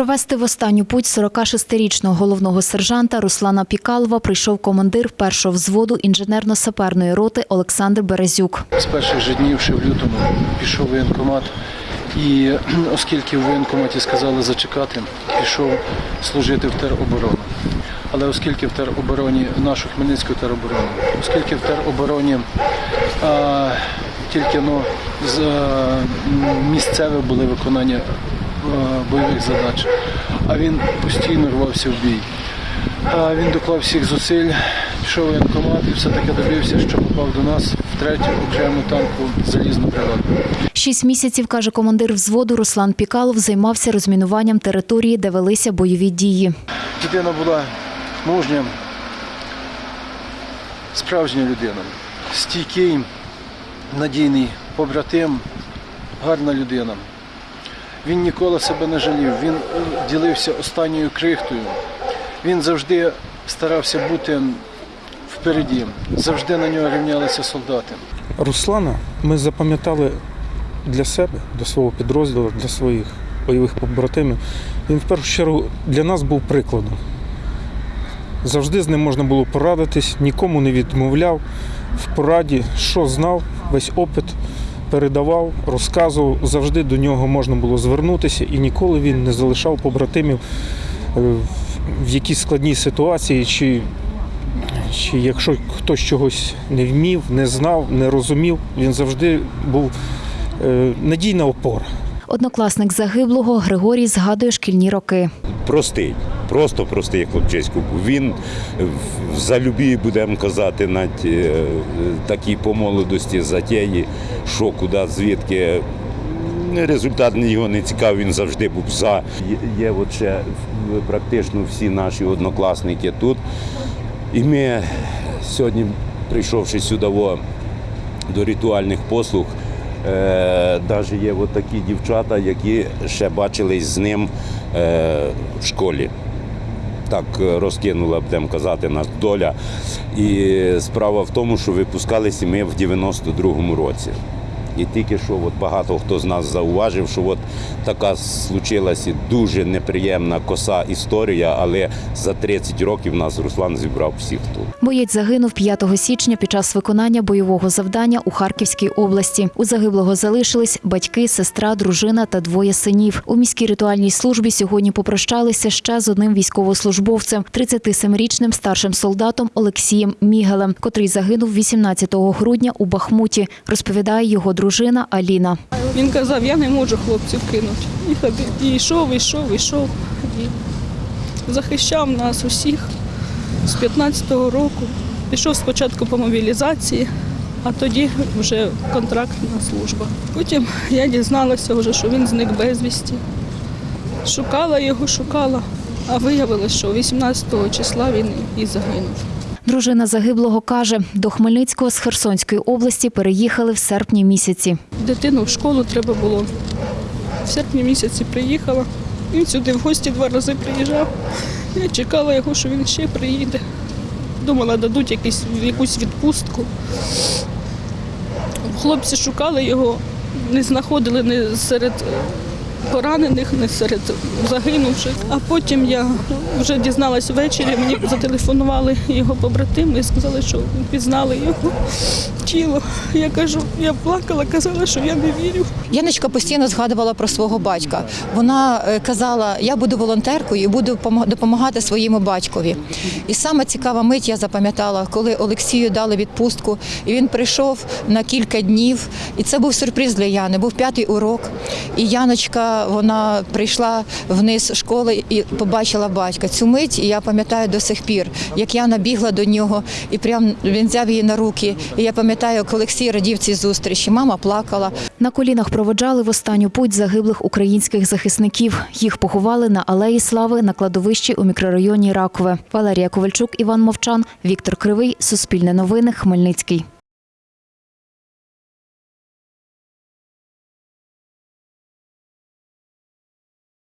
Провести в останню путь 46-річного головного сержанта Руслана Пікалова прийшов командир першого взводу інженерно-саперної роти Олександр Березюк. З перших же днів, ще в лютому, пішов воєнкомат. І оскільки в воєнкоматі сказали зачекати, пішов служити в тероборону. Але оскільки в теробороні, нашу Хмельницьку тероборону, оскільки в теробороні а, тільки ну, з, а, місцеве були виконання бойових задач, а він постійно рвався в бій. Він доклав всіх зусиль, пішов в воєнкомат і все-таки добився, що попав до нас в третю окрему танку залізну бригаду. Шість місяців, каже командир взводу Руслан Пікалов, займався розмінуванням території, де велися бойові дії. Дитина була мужня, справжня людина, стійкий, надійний побратим, гарна людина. Він ніколи себе не жалів, він ділився останньою крихтою. Він завжди старався бути впереді, завжди на нього рівнялися солдати. Руслана ми запам'ятали для себе, для свого підрозділу, для своїх бойових побратимів. Він в першу чергу для нас був прикладом. Завжди з ним можна було порадитись, нікому не відмовляв в пораді, що знав, весь опит передавав, розказував. Завжди до нього можна було звернутися, і ніколи він не залишав побратимів е, в якійсь складній ситуації, чи, чи якщо хтось чогось не вмів, не знав, не розумів, він завжди був е, надійна опора. Однокласник загиблого Григорій згадує шкільні роки. простий, просто простий хлопчисько. був. Він в залюбі, будемо казати, навіть е, такій по молодості затеї, що куди, звідки. Результат його не цікавий, він завжди був за. Є- от ще практично всі наші однокласники тут. І ми сьогодні, прийшовши сюди до ритуальних послуг, навіть є от такі дівчата, які ще бачились з ним е, в школі. Так е, розкинула, будемо казати, нас доля. І справа в тому, що випускалися ми в 92-му році. І тільки що от багато хто з нас зауважив, що от така случилася дуже неприємна коса історія, але за 30 років нас Руслан зібрав всіх тут. Боєць загинув 5 січня під час виконання бойового завдання у Харківській області. У загиблого залишились батьки, сестра, дружина та двоє синів. У міській ритуальній службі сьогодні попрощалися ще з одним військовослужбовцем, 37-річним старшим солдатом Олексієм Мігелем, котрий загинув 18 грудня у Бахмуті. Розповідає його дружина Аліна. Він казав, я не можу хлопців кинути. І ходив, і йшов, йшов, йшов. Захищав нас усіх з 15-го року. Пішов спочатку по мобілізації, а тоді вже контрактна служба. Потім я дізналася вже, що він зник безвісті. Шукала його, шукала, а виявилося, що 18 числа він і загинув. Дружина загиблого каже, до Хмельницького з Херсонської області переїхали в серпні місяці. Дитину в школу треба було. В серпні місяці приїхала. Він сюди в гості два рази приїжджав. Я чекала його, що він ще приїде. Думала, дадуть якийсь, якусь відпустку. Хлопці шукали його, не знаходили ні серед поранених, не серед загинувших. А потім я вже дізналась ввечері, мені зателефонували його побратими і сказали, що пізнали його тіло. Я кажу, я плакала, казала, що я не вірю. Яночка постійно згадувала про свого батька. Вона е, казала: я буду волонтеркою і буду допомагати своєму батькові. І саме цікава мить я запам'ятала, коли Олексію дали відпустку, і він прийшов на кілька днів. І це був сюрприз для Яни. Був п'ятий урок. І Яночка вона прийшла вниз школи і побачила батька. Цю мить і я пам'ятаю до сих пір, як Яна бігла до нього, і прям він взяв її на руки. І я пам'ятаю, як Олексій радів цій зустрічі. Мама плакала. На колінах проводжали в останню путь загиблих українських захисників. Їх поховали на Алеї Слави на кладовищі у мікрорайоні Ракове. Валерія Ковальчук, Іван Мовчан, Віктор Кривий, Суспільне новини, Хмельницький.